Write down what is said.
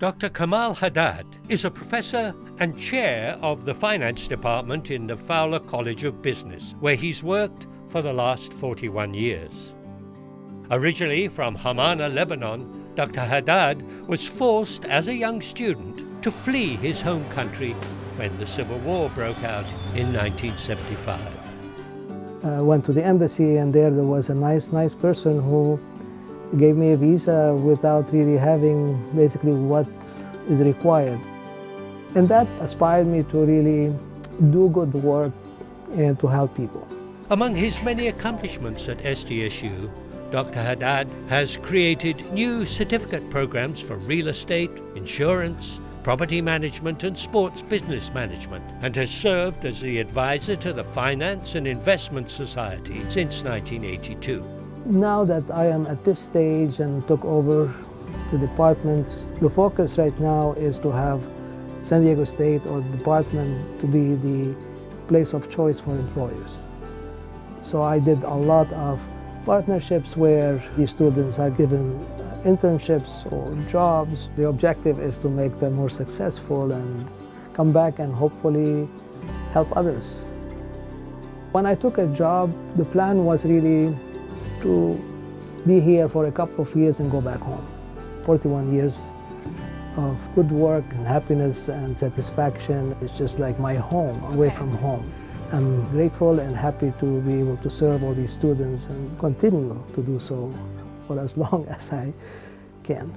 Dr. Kamal Haddad is a professor and chair of the finance department in the Fowler College of Business, where he's worked for the last 41 years. Originally from Hamana, Lebanon, Dr. Haddad was forced as a young student to flee his home country when the Civil War broke out in 1975. I uh, went to the embassy and there there was a nice, nice person who gave me a visa without really having basically what is required. And that inspired me to really do good work and to help people. Among his many accomplishments at SDSU, Dr. Haddad has created new certificate programs for real estate, insurance, property management and sports business management and has served as the advisor to the Finance and Investment Society since 1982. Now that I am at this stage and took over the department, the focus right now is to have San Diego State or the department to be the place of choice for employers. So I did a lot of partnerships where the students are given internships or jobs. The objective is to make them more successful and come back and hopefully help others. When I took a job, the plan was really to be here for a couple of years and go back home. 41 years of good work and happiness and satisfaction. It's just like my home, away from home. I'm grateful and happy to be able to serve all these students and continue to do so for as long as I can.